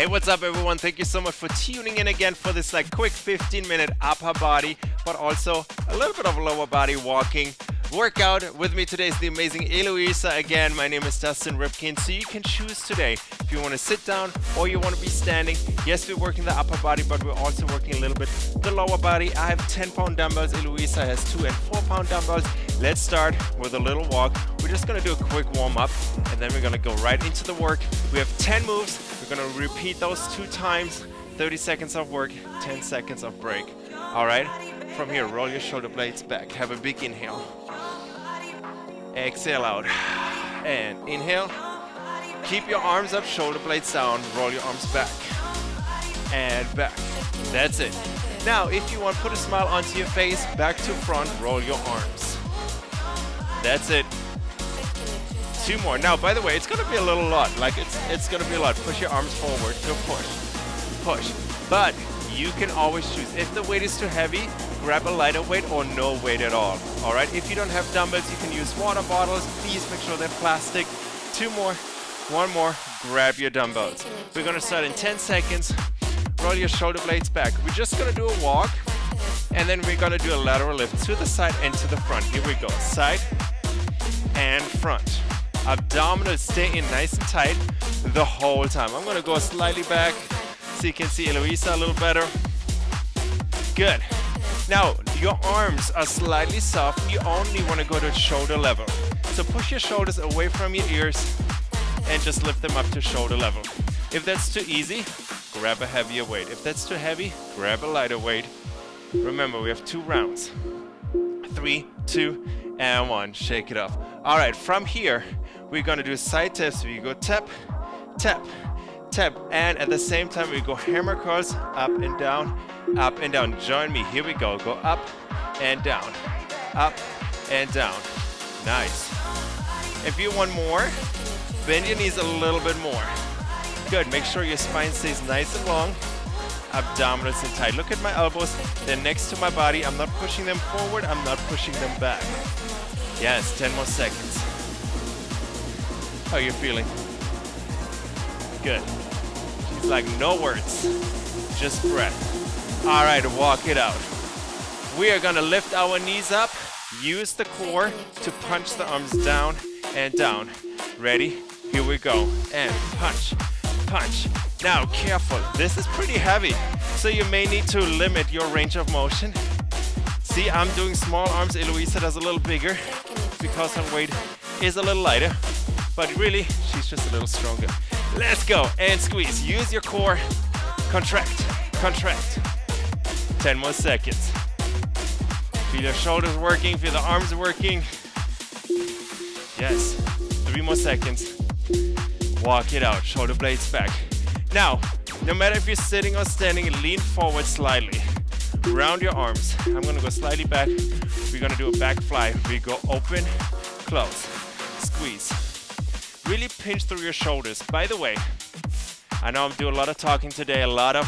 Hey, what's up everyone? Thank you so much for tuning in again for this like quick 15 minute upper body, but also a little bit of lower body walking workout. With me today is the amazing Eloisa again. My name is Dustin Ripkin. So you can choose today if you want to sit down or you want to be standing. Yes, we're working the upper body, but we're also working a little bit the lower body. I have 10 pound dumbbells. Eloisa has two and four pound dumbbells. Let's start with a little walk. We're just gonna do a quick warm up and then we're gonna go right into the work. We have 10 moves. Gonna repeat those two times. 30 seconds of work, 10 seconds of break. All right, from here, roll your shoulder blades back. Have a big inhale. Exhale out. And inhale. Keep your arms up, shoulder blades down. Roll your arms back. And back. That's it. Now, if you want, put a smile onto your face, back to front, roll your arms. That's it. Two more. Now, by the way, it's gonna be a little lot. Like it's it's gonna be a lot. Push your arms forward. Go push. Push. But you can always choose. If the weight is too heavy, grab a lighter weight or no weight at all. All right, if you don't have dumbbells, you can use water bottles. Please make sure they're plastic. Two more, one more, grab your dumbbells. We're gonna start in 10 seconds. Roll your shoulder blades back. We're just gonna do a walk and then we're gonna do a lateral lift to the side and to the front. Here we go, side and front. Abdominals stay in nice and tight the whole time. I'm gonna go slightly back so you can see Eloisa a little better. Good. Now, your arms are slightly soft. You only want to go to shoulder level. So push your shoulders away from your ears and just lift them up to shoulder level. If that's too easy, grab a heavier weight. If that's too heavy, grab a lighter weight. Remember, we have two rounds. Three, two, and one. Shake it off. All right, from here, we're gonna do side taps. We go tap, tap, tap, and at the same time, we go hammer curls up and down, up and down. Join me. Here we go. Go up and down, up and down. Nice. If you want more, bend your knees a little bit more. Good. Make sure your spine stays nice and long. Abdominals in tight. Look at my elbows. They're next to my body. I'm not pushing them forward. I'm not pushing them back. Yes, 10 more seconds. How are you feeling? Good. She's like, no words, just breath. All right, walk it out. We are gonna lift our knees up, use the core to punch the arms down and down. Ready? Here we go. And punch, punch. Now, careful. This is pretty heavy, so you may need to limit your range of motion. See, I'm doing small arms. Eloisa does a little bigger her weight is a little lighter but really, she's just a little stronger. Let's go and squeeze. Use your core. Contract, contract. 10 more seconds. Feel your shoulders working, feel the arms working. Yes, three more seconds. Walk it out, shoulder blades back. Now, no matter if you're sitting or standing, lean forward slightly. Round your arms. I'm gonna go slightly back. We're gonna do a back fly. We go open, close, squeeze really pinch through your shoulders. By the way, I know I'm doing a lot of talking today, a lot of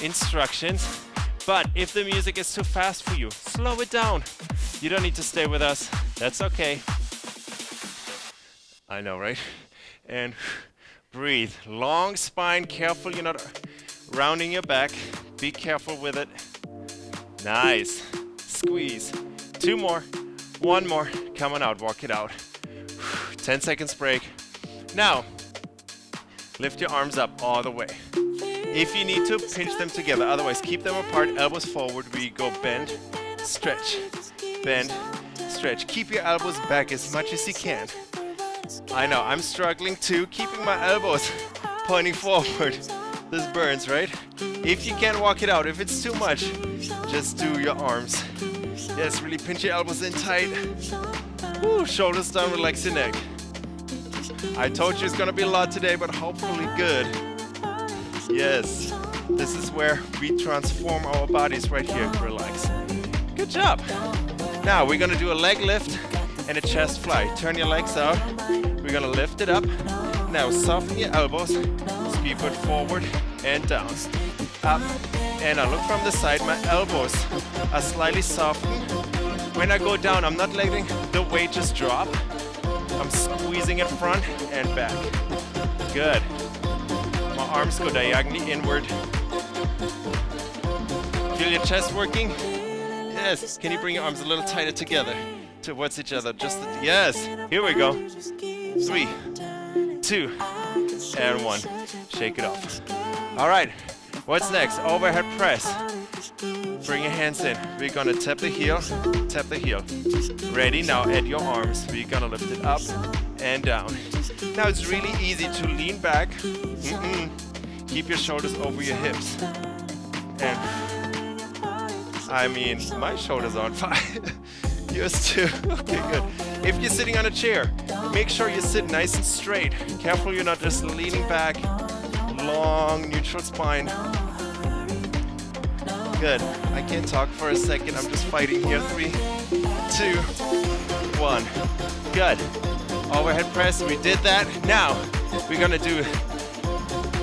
instructions, but if the music is too fast for you, slow it down. You don't need to stay with us. That's okay. I know, right? And breathe. Long spine, careful you're not rounding your back. Be careful with it. Nice. Squeeze. Two more. One more. Come on out. Walk it out. 10 seconds break. Now, lift your arms up all the way. If you need to, pinch them together. Otherwise, keep them apart, elbows forward. We go bend, stretch, bend, stretch. Keep your elbows back as much as you can. I know, I'm struggling too, keeping my elbows pointing forward. This burns, right? If you can't walk it out, if it's too much, just do your arms. Yes, really pinch your elbows in tight. Woo, shoulders down, relax your neck. I told you it's gonna be a lot today, but hopefully good. Yes, this is where we transform our bodies right here. Relax. Good job. Now we're gonna do a leg lift and a chest fly. Turn your legs out. We're gonna lift it up. Now soften your elbows. Ski foot forward and down. Up and I look from the side. My elbows are slightly softened. When I go down, I'm not letting the weight just drop. I'm squeezing it front and back. Good. My arms go diagonally inward. Feel your chest working? Yes. Can you bring your arms a little tighter together towards each other? Just the, yes. Here we go. Three, two, and one. Shake it off. All right. What's next? Overhead press. Bring your hands in. We're gonna tap the heel, tap the heel. Ready? Now add your arms. We're gonna lift it up and down. Now it's really easy to lean back. Mm -mm. Keep your shoulders over your hips. And I mean, my shoulders are on fire. Yours too. Okay, good. If you're sitting on a chair, make sure you sit nice and straight. Careful you're not just leaning back. Long neutral spine. Good. I can't talk for a second. I'm just fighting here. Three, two, one. Good. Overhead press. We did that. Now we're gonna do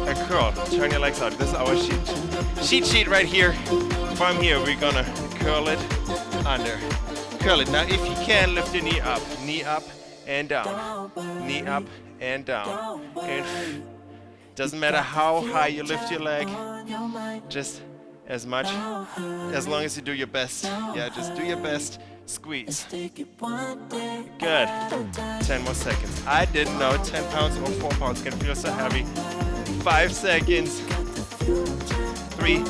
a curl. Turn your legs out. This is our sheet sheet sheet right here. From here, we're gonna curl it under. Curl it. Now, if you can, lift your knee up. Knee up and down. Knee up and down. And doesn't matter how high you lift your leg. Just as much, as long as you do your best. Yeah, just do your best. Squeeze. Good. 10 more seconds. I didn't know 10 pounds or 4 pounds can feel so heavy. 5 seconds. 3,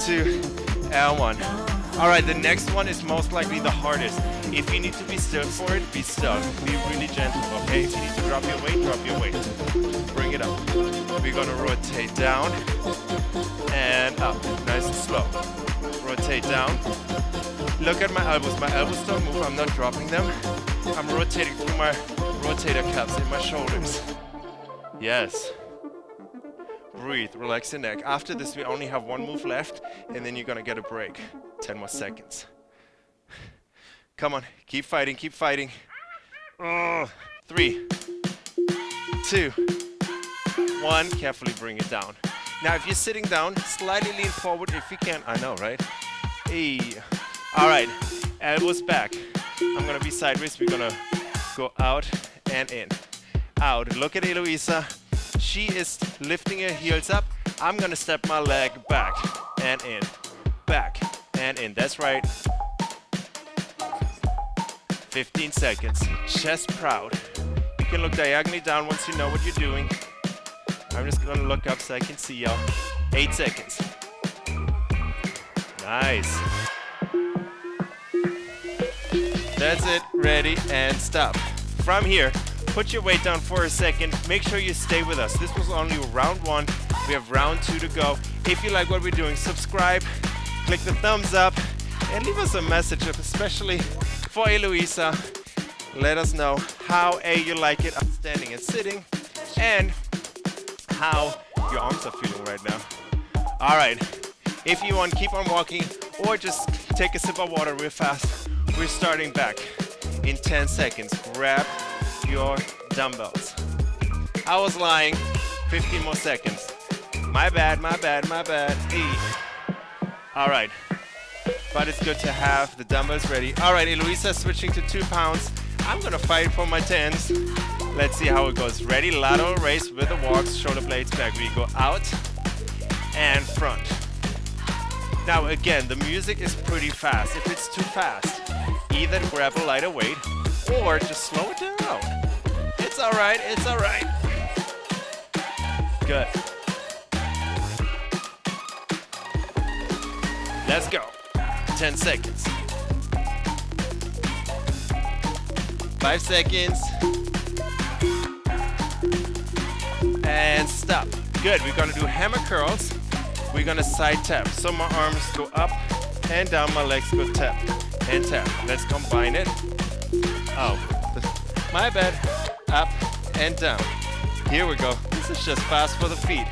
2, and 1. Alright, the next one is most likely the hardest. If you need to be still for it, be still. Be really gentle, okay? If you need to drop your weight, drop your weight. Bring it up. We're gonna rotate down and up. Nice and slow. Rotate down. Look at my elbows. My elbows don't move. I'm not dropping them. I'm rotating through my rotator cuffs in my shoulders. Yes. Breathe, relax your neck. After this, we only have one move left, and then you're gonna get a break. 10 more seconds. Come on, keep fighting, keep fighting. Oh, three, two, one. Carefully bring it down. Now, if you're sitting down, slightly lean forward if you can. I know, right? Hey. All right, elbows back. I'm gonna be sideways. We're gonna go out and in. Out. Look at Eloisa. She is lifting her heels up. I'm gonna step my leg back and in. Back and in. That's right. 15 seconds. Chest proud. You can look diagonally down once you know what you're doing. I'm just gonna look up so I can see y'all. Eight seconds. Nice. That's it, ready, and stop. From here, put your weight down for a second. Make sure you stay with us. This was only round one. We have round two to go. If you like what we're doing, subscribe, click the thumbs up, and leave us a message, especially for Eloisa. Let us know how A, you like it standing and sitting, and how your arms are feeling right now. All right, if you want, keep on walking, or just take a sip of water real fast. We're starting back in 10 seconds. Grab your dumbbells. I was lying, 15 more seconds. My bad, my bad, my bad. E. All right, but it's good to have the dumbbells ready. All right, Eloisa switching to two pounds. I'm gonna fight for my tens. Let's see how it goes. Ready, lateral raise with the walks, shoulder blades back. We go out and front. Now again, the music is pretty fast. If it's too fast, either grab a lighter weight or just slow it down. It's all right, it's all right. Good. Let's go. 10 seconds. Five seconds. And stop. Good, we're gonna do hammer curls. We're gonna side tap. So my arms go up and down, my legs go tap and tap. Let's combine it. Oh, my bad. Up and down. Here we go. This is just fast for the feet.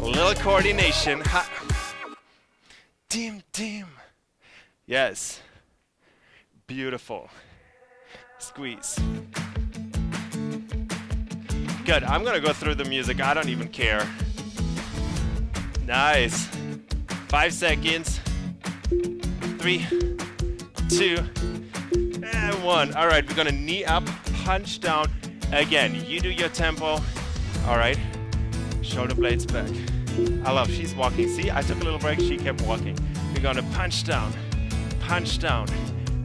A little coordination. Ha dim, dim. Yes. Beautiful. Squeeze. Good. I'm going to go through the music. I don't even care. Nice. Five seconds. Three, two, and one. All right, we're going to knee up, punch down. Again, you do your tempo. All right. Shoulder blades back. I love, she's walking. See, I took a little break, she kept walking. We're gonna punch down, punch down,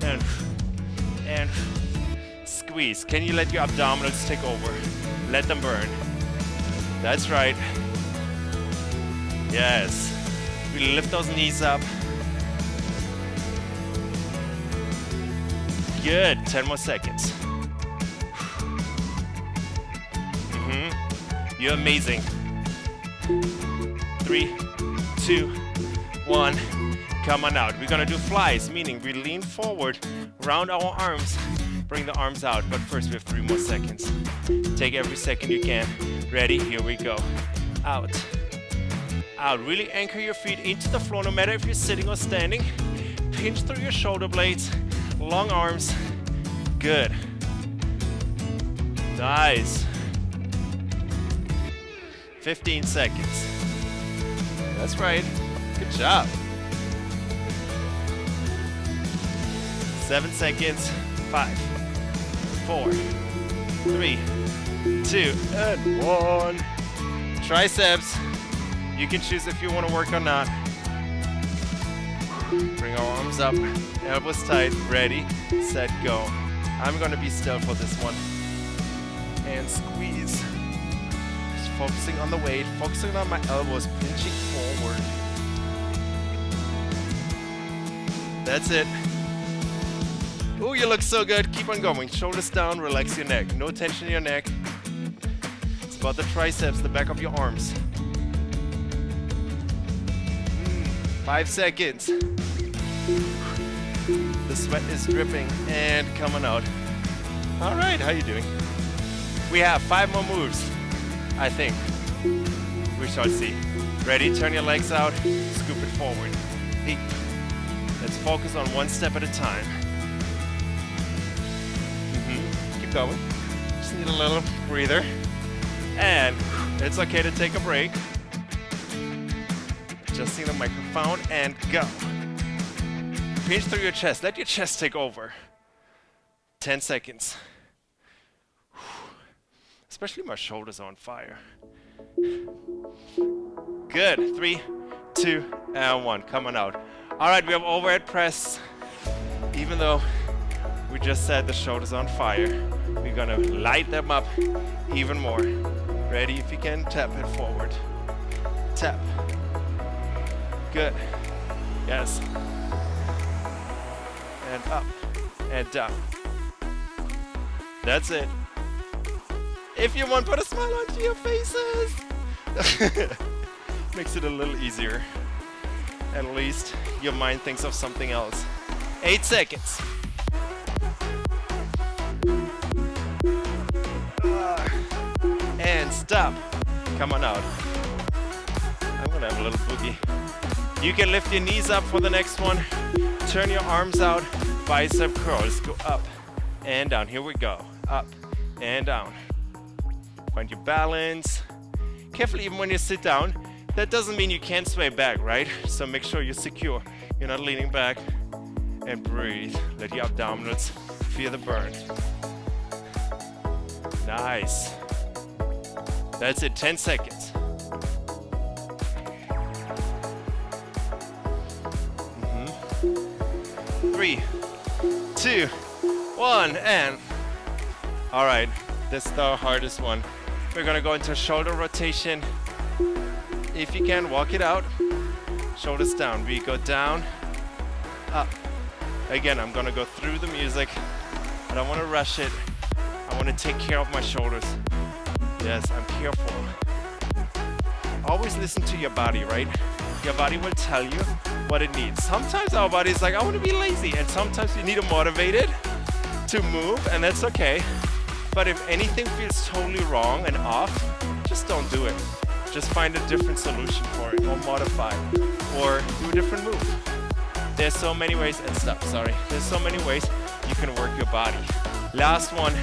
and, and squeeze. Can you let your abdominals take over? Let them burn. That's right. Yes. We lift those knees up. Good, 10 more seconds. Mm hmm You're amazing. Three, two, one. Come on out. We're gonna do flies, meaning we lean forward, round our arms, bring the arms out. But first we have three more seconds. Take every second you can. Ready? Here we go. Out. Out. Really anchor your feet into the floor, no matter if you're sitting or standing. Pinch through your shoulder blades. Long arms. Good. Nice. 15 seconds. That's right. Good job. Seven seconds. Five, four, three, two, and one. Triceps. You can choose if you want to work or not. Bring our arms up, elbows tight, ready, set, go. I'm gonna be still for this one. And squeeze. Focusing on the weight, focusing on my elbows, pinching forward. That's it. Oh, you look so good. Keep on going. Shoulders down, relax your neck. No tension in your neck. It's about the triceps, the back of your arms. Mm, five seconds. The sweat is dripping and coming out. All right, how you doing? We have five more moves, I think. We shall see. Ready? Turn your legs out, scoop it forward. Let's focus on one step at a time. Mm-hmm. keep going. Just need a little breather. And it's okay to take a break. Just Adjusting the microphone and go. Pinch through your chest. Let your chest take over. 10 seconds. Especially my shoulders on fire. Good. Three, two, and one. Coming out. All right, we have overhead press. Even though we just said the shoulders on fire, we're gonna light them up even more. Ready? If you can, tap it forward. Tap. Good. Yes. And up and down. That's it. If you want, put a smile onto your faces. Makes it a little easier. At least your mind thinks of something else. Eight seconds. Uh, and stop. Come on out. I'm gonna have a little boogie. You can lift your knees up for the next one. Turn your arms out, bicep curls. Go up and down. Here we go. Up and down. Find your balance. Carefully, even when you sit down, that doesn't mean you can't sway back, right? So make sure you're secure. You're not leaning back. And breathe. Let your abdominals feel the burn. Nice. That's it, 10 seconds. Mm -hmm. Three, two, one, and all right, this is the hardest one. We're gonna go into shoulder rotation. If you can, walk it out. Shoulders down. We go down, up. Again, I'm gonna go through the music. I don't wanna rush it. I wanna take care of my shoulders. Yes, I'm careful. Always listen to your body, right? Your body will tell you what it needs. Sometimes our body is like, I want to be lazy. And sometimes you need to motivate it to move, and that's okay. But if anything feels totally wrong and off, just don't do it. Just find a different solution for it, or modify, or do a different move. There's so many ways, and stop, sorry. There's so many ways you can work your body. Last one,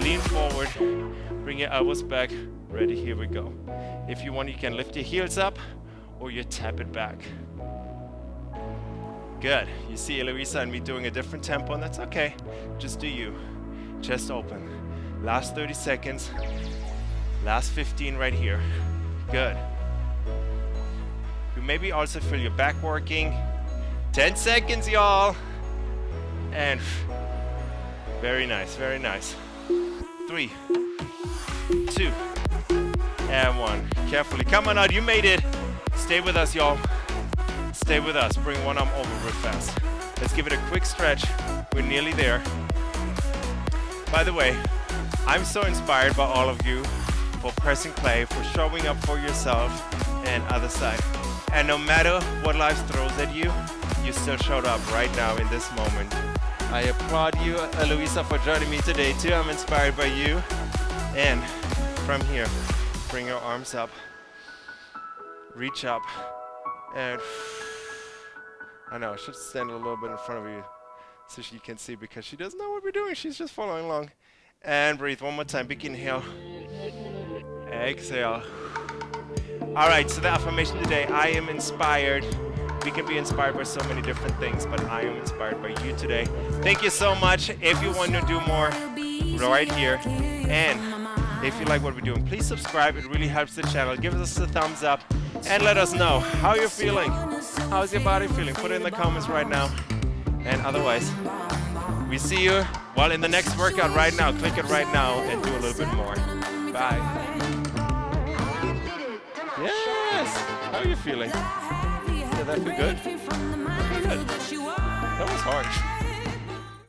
lean forward, Bring your elbows back. Ready, here we go. If you want, you can lift your heels up or you tap it back. Good. You see Eloisa and me doing a different tempo, and that's okay. Just do you. Chest open. Last 30 seconds. Last 15 right here. Good. You maybe also feel your back working. 10 seconds, y'all. And very nice, very nice. Three, two, and one. Carefully. Come on out, you made it. Stay with us, y'all. Stay with us. Bring one arm over real fast. Let's give it a quick stretch. We're nearly there. By the way, I'm so inspired by all of you for pressing play, for showing up for yourself and other side. And no matter what life throws at you, you still showed up right now in this moment. I applaud you, Eloisa, for joining me today too. I'm inspired by you. And from here, bring your arms up, reach up, and I know, I should stand a little bit in front of you so she can see because she doesn't know what we're doing. She's just following along. And breathe one more time. Big inhale. Exhale. All right, so the affirmation today, I am inspired. We can be inspired by so many different things, but I am inspired by you today. Thank you so much. If you want to do more, right here. And if you like what we're doing, please subscribe. It really helps the channel. Give us a thumbs up and let us know how you're feeling. How's your body feeling? Put it in the comments right now. And otherwise, we see you well in the next workout right now. Click it right now and do a little bit more. Bye. Yes. How are you feeling? Did that feel good? Good. That was hard.